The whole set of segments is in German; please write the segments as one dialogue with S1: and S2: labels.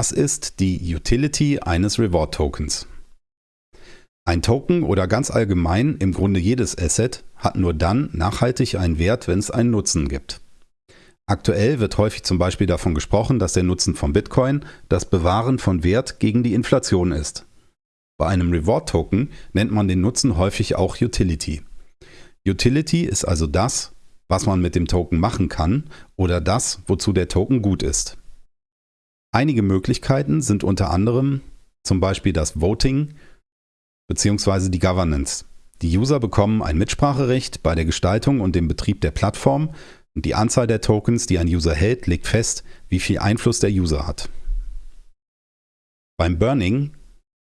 S1: Was ist die Utility eines Reward Tokens? Ein Token oder ganz allgemein im Grunde jedes Asset hat nur dann nachhaltig einen Wert, wenn es einen Nutzen gibt. Aktuell wird häufig zum Beispiel davon gesprochen, dass der Nutzen von Bitcoin das Bewahren von Wert gegen die Inflation ist. Bei einem Reward Token nennt man den Nutzen häufig auch Utility. Utility ist also das, was man mit dem Token machen kann oder das, wozu der Token gut ist. Einige Möglichkeiten sind unter anderem zum Beispiel das Voting bzw. die Governance. Die User bekommen ein Mitspracherecht bei der Gestaltung und dem Betrieb der Plattform und die Anzahl der Tokens, die ein User hält, legt fest, wie viel Einfluss der User hat. Beim Burning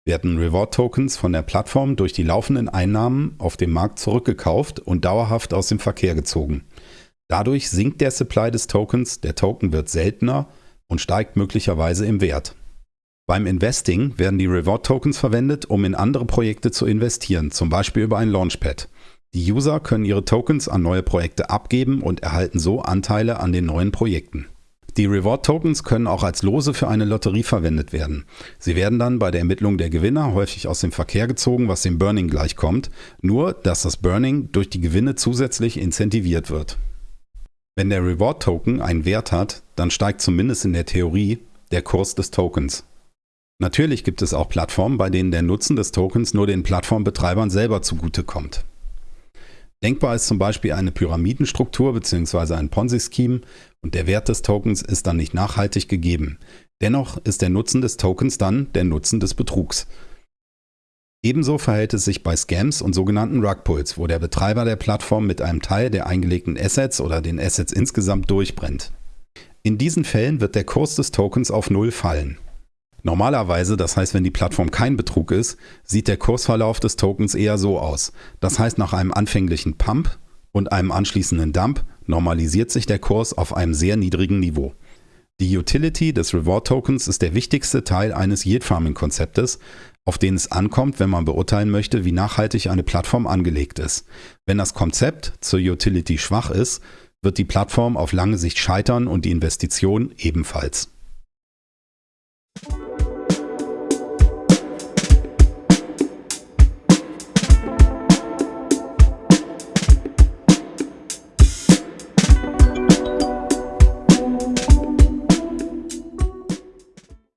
S1: werden Reward-Tokens von der Plattform durch die laufenden Einnahmen auf dem Markt zurückgekauft und dauerhaft aus dem Verkehr gezogen. Dadurch sinkt der Supply des Tokens, der Token wird seltener und steigt möglicherweise im Wert. Beim Investing werden die Reward-Tokens verwendet, um in andere Projekte zu investieren, zum Beispiel über ein Launchpad. Die User können ihre Tokens an neue Projekte abgeben und erhalten so Anteile an den neuen Projekten. Die Reward-Tokens können auch als Lose für eine Lotterie verwendet werden. Sie werden dann bei der Ermittlung der Gewinner häufig aus dem Verkehr gezogen, was dem Burning gleichkommt, nur dass das Burning durch die Gewinne zusätzlich incentiviert wird. Wenn der Reward Token einen Wert hat, dann steigt zumindest in der Theorie der Kurs des Tokens. Natürlich gibt es auch Plattformen, bei denen der Nutzen des Tokens nur den Plattformbetreibern selber zugutekommt. Denkbar ist zum Beispiel eine Pyramidenstruktur bzw. ein Ponzi-Scheme und der Wert des Tokens ist dann nicht nachhaltig gegeben. Dennoch ist der Nutzen des Tokens dann der Nutzen des Betrugs. Ebenso verhält es sich bei Scams und sogenannten Rugpulls, wo der Betreiber der Plattform mit einem Teil der eingelegten Assets oder den Assets insgesamt durchbrennt. In diesen Fällen wird der Kurs des Tokens auf Null fallen. Normalerweise, das heißt, wenn die Plattform kein Betrug ist, sieht der Kursverlauf des Tokens eher so aus. Das heißt, nach einem anfänglichen Pump und einem anschließenden Dump normalisiert sich der Kurs auf einem sehr niedrigen Niveau. Die Utility des Reward Tokens ist der wichtigste Teil eines Yield Farming Konzeptes, auf den es ankommt, wenn man beurteilen möchte, wie nachhaltig eine Plattform angelegt ist. Wenn das Konzept zur Utility schwach ist, wird die Plattform auf lange Sicht scheitern und die Investition ebenfalls.